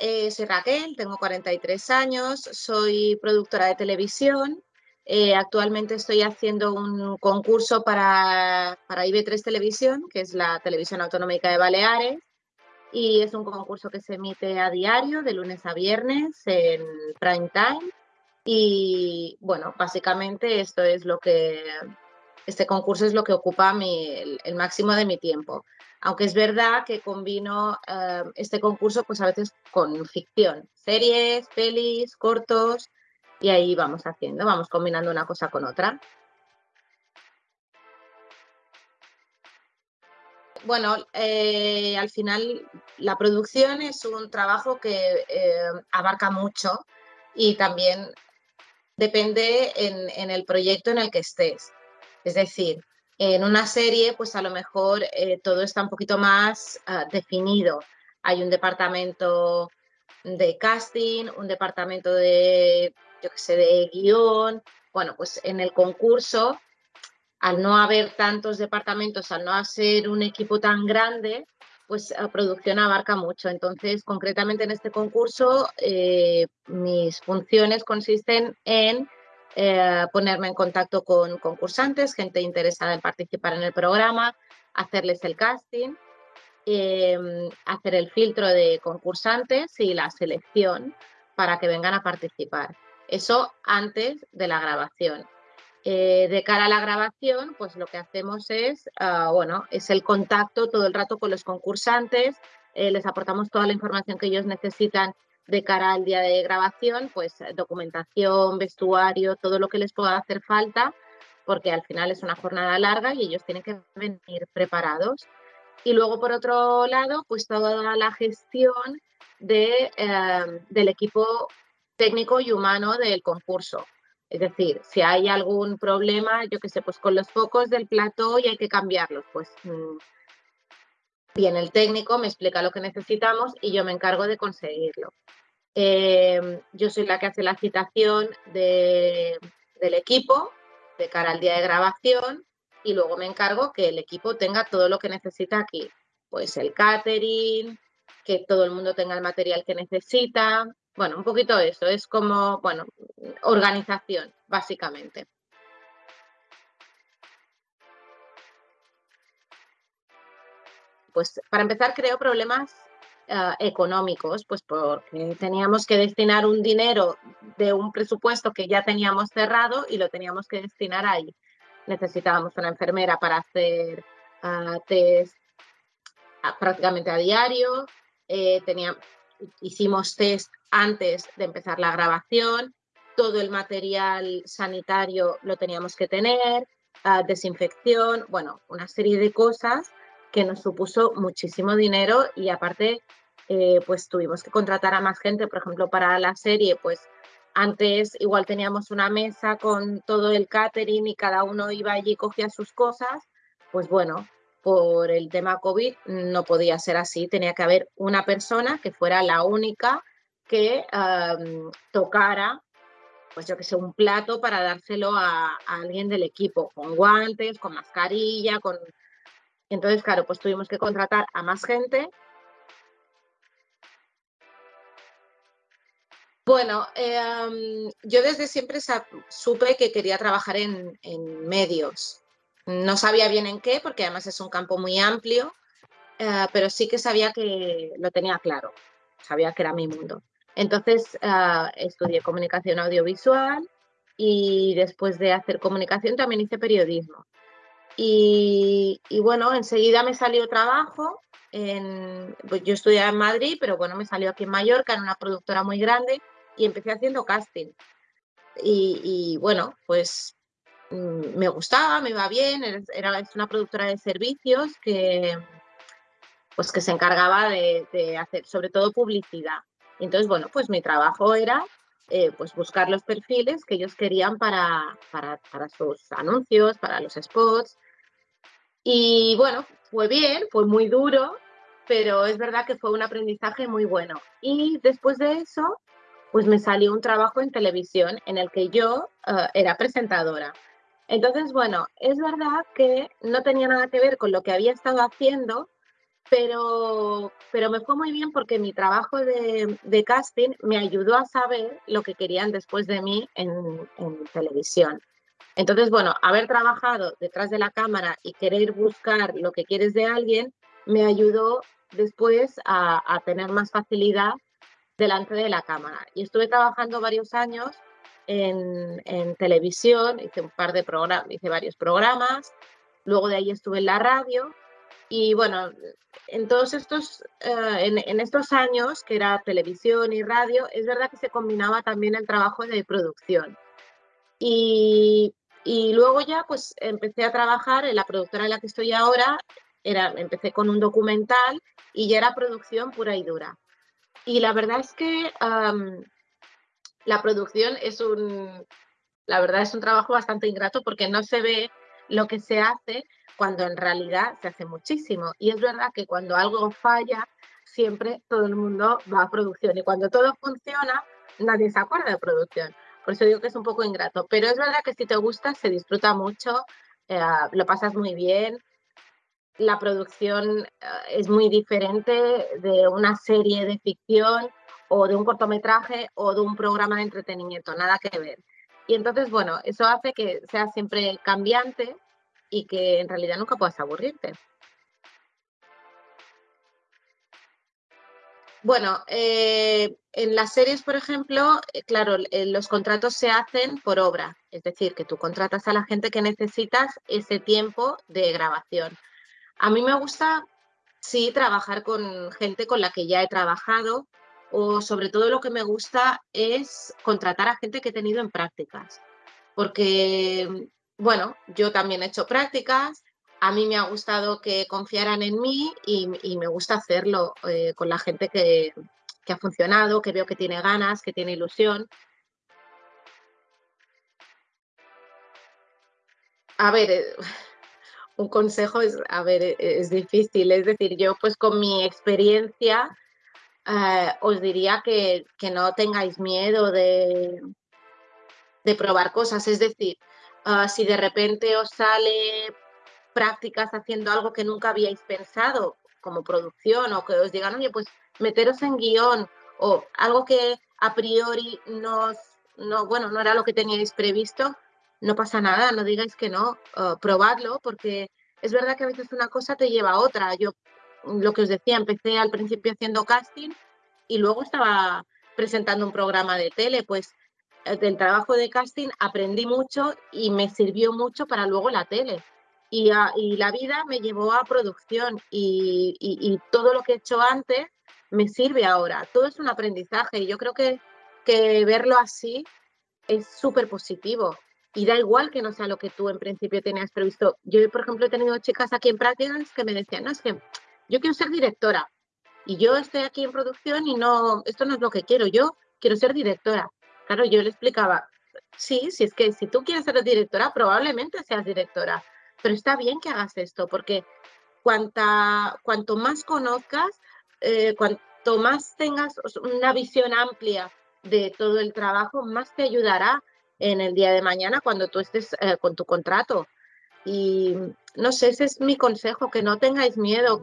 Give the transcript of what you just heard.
eh, soy Raquel, tengo 43 años, soy productora de televisión. Eh, actualmente estoy haciendo un concurso para, para IB3 Televisión, que es la televisión autonómica de Baleares, y es un concurso que se emite a diario, de lunes a viernes, en prime time. Y bueno, básicamente esto es lo que, este concurso es lo que ocupa el, máximo de mi tiempo aunque es verdad que combino eh, este concurso pues a veces con ficción, series, pelis, cortos, y ahí vamos haciendo, vamos combinando una cosa con otra. Bueno, eh, al final la producción es un trabajo que eh, abarca mucho y también depende en el proyecto en el que estés. Es decir, en una serie, pues a lo mejor eh, todo está un poquito más ah, definido. Hay un departamento de casting, un departamento de, yo qué sé, de guion. Bueno, pues en el concurso, al no haber tantos departamentos, al no hacer un equipo tan grande, pues la producción abarca mucho. Entonces, concretamente en este concurso, eh, mis funciones consisten en eh, ponerme en contacto con concursantes, gente interesada en participar en el programa, hacerles el casting, em, hacer el filtro de concursantes y la selección para que vengan a participar. Eso antes de la grabación. Eh, de cara a la grabación, pues lo que hacemos es, ah, bueno, es el contacto todo el rato con los concursantes, eh, les aportamos toda la información que ellos necesitan de cara al día de grabación, pues eh, documentación, vestuario, todo lo que les pueda hacer falta, porque al final es una jornada larga y ellos tienen que venir preparados. Y luego, por otro lado, pues toda la gestión de, em, del equipo técnico y humano del concurso. Es decir, si hay algún problema, yo qué sé, pues con los focos del plató y hay que cambiarlos, pues mm, viene el técnico, me explica lo que necesitamos y yo me encargo de conseguirlo. Em, yo soy la que hace la citación del equipo de cara al día de grabación y luego me encargo que el equipo tenga todo lo que necesita aquí. Pues el catering, que todo el mundo tenga el material que necesita. Bueno, un poquito eso, es como, bueno, organización, básicamente. Pues para empezar creo problemas Ah, económicos, pues porque teníamos que destinar un dinero de un presupuesto que ya teníamos cerrado y lo teníamos que destinar ahí. Necesitábamos una enfermera para hacer uh, test ah, prácticamente a diario, eh, hicimos test antes de empezar la grabación, todo el material sanitario lo teníamos que tener, desinfección, bueno, una serie de cosas que nos supuso muchísimo dinero y aparte eh, pues tuvimos que contratar a más gente, por ejemplo, para la serie, pues antes igual teníamos una mesa con todo el catering y cada uno iba allí y cogía sus cosas, pues bueno, por el tema COVID no podía ser así, tenía que haber una persona que fuera la única que tocara, pues yo que sé, un plato para dárselo a, a, alguien del equipo, con guantes, con mascarilla, con... Entonces, claro, pues tuvimos que contratar a más gente Bueno, em, yo desde siempre supe que quería trabajar en, medios. No sabía bien en qué, porque además es un campo muy amplio, eh, pero sí que sabía que lo tenía claro, sabía que era mi mundo. Entonces eh, estudié comunicación audiovisual y después de hacer comunicación también hice periodismo. Y, bueno, enseguida me salió trabajo. En, pues yo estudiaba en Madrid, pero bueno, me salió aquí en Mallorca, en una productora muy grande y empecé haciendo casting. Y, bueno, pues mm, me gustaba, me iba bien, era una productora de servicios que, pues que se encargaba de, hacer sobre todo publicidad. entonces, bueno, pues mi trabajo era eh, pues buscar los perfiles que ellos querían para, para, para, sus anuncios, para los spots. Y bueno, fue bien, fue muy duro, pero es verdad que fue un aprendizaje muy bueno. Y después de eso, pues me salió un trabajo en televisión en el que yo eh, era presentadora. Entonces, bueno, es verdad que no tenía nada que ver con lo que había estado haciendo, pero, pero me fue muy bien porque mi trabajo de, casting me ayudó a saber lo que querían después de mí en, televisión. Entonces, bueno, haber trabajado detrás de la cámara y querer buscar lo que quieres de alguien me ayudó después a, a tener más facilidad delante de la cámara. Y estuve trabajando varios años en, en televisión, hice un par de programas, hice varios programas, luego de ahí estuve en la radio y bueno, en todos estos, eh, en, estos años, que era televisión y radio, es verdad que se combinaba también el trabajo de producción. Y, y, luego ya pues empecé a trabajar en la productora en la que estoy ahora, era, empecé con un documental y ya era producción pura y dura. Y la verdad es que la producción es un, la verdad es un trabajo bastante ingrato porque no se ve lo que se hace cuando en realidad se hace muchísimo. Y es verdad que cuando algo falla, siempre todo el mundo va a producción. Y cuando todo funciona, nadie se acuerda de producción. Por eso digo que es un poco ingrato. Pero es verdad que si te gusta, se disfruta mucho, eh, lo pasas muy bien. La producción eh, es muy diferente de una serie de ficción o de un cortometraje o de un programa de entretenimiento, nada que ver. Y entonces, bueno, eso hace que sea siempre cambiante y que en realidad nunca puedas aburrirte. Bueno, eh, en las series, por ejemplo, eh, claro, eh, los contratos se hacen por obra, es decir, que tú contratas a la gente que necesitas ese tiempo de grabación. A mí me gusta, sí, trabajar con gente con la que ya he trabajado o sobre todo lo que me gusta es contratar a gente que he tenido en prácticas, porque bueno, yo también he hecho prácticas, a mí me ha gustado que confiaran en mí y, me gusta hacerlo eh, con la gente que, ha funcionado, que veo que tiene ganas, que tiene ilusión. A ver, eh, un consejo es, a ver, e, es difícil, es decir, yo pues con mi experiencia eh, os diría que, no tengáis miedo de, de probar cosas, es decir, Ah, si de repente os sale prácticas haciendo algo que nunca habíais pensado, como producción, o que os digan, oye, pues meteros en guion, o algo que a priori no, no, bueno, no era lo que teníais previsto, no pasa nada, no digáis que no, probadlo, porque es verdad que a veces una cosa te lleva a otra. Yo, lo que os decía, empecé al principio haciendo casting y luego estaba presentando un programa de tele, pues eh, del trabajo de casting aprendí mucho y me sirvió mucho para luego la tele. Y, la vida me llevó a producción y, todo lo que he hecho antes me sirve ahora. Todo es un aprendizaje y yo creo que, que verlo así es súper positivo. Y da igual que no sea lo que tú en principio tenías previsto. Yo, por ejemplo, he tenido chicas aquí en prácticas que me decían, no, es que yo quiero ser directora y yo estoy aquí en producción y no, esto no es lo que quiero, yo quiero ser directora. Claro, yo le explicaba, sí, si es que si tú quieres ser directora, probablemente seas directora, pero está bien que hagas esto, porque cuanto más conozcas, eh, cuanto más tengas una visión amplia de todo el trabajo, más te ayudará en el día de mañana cuando tú estés eh, con tu contrato. Y no sé, ese es mi consejo, que no tengáis miedo.